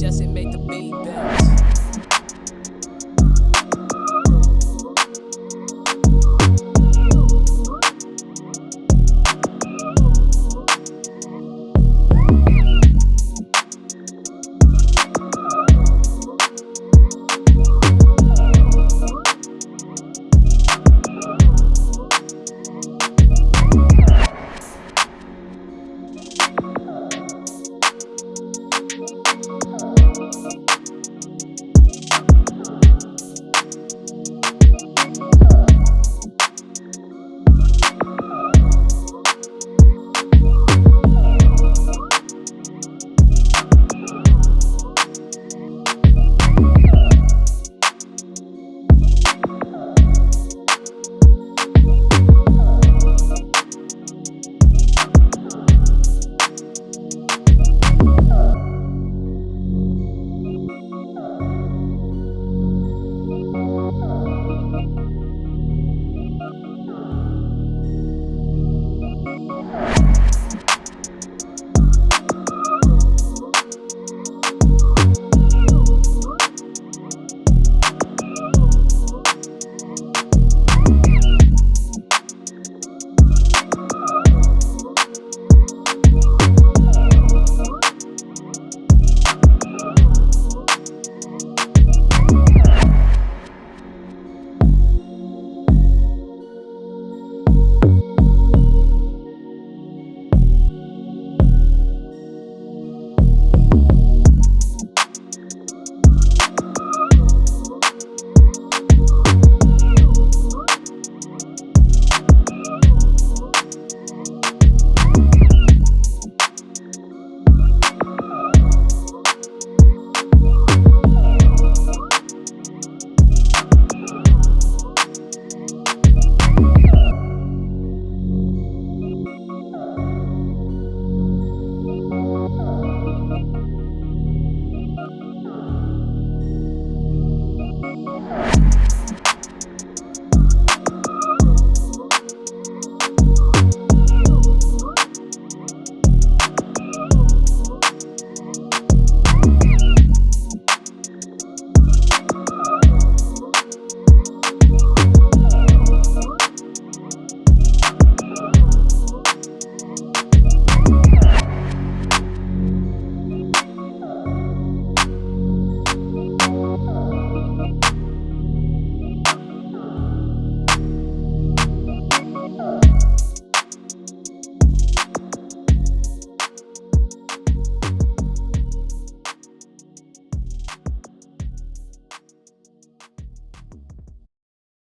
Justin made the beat.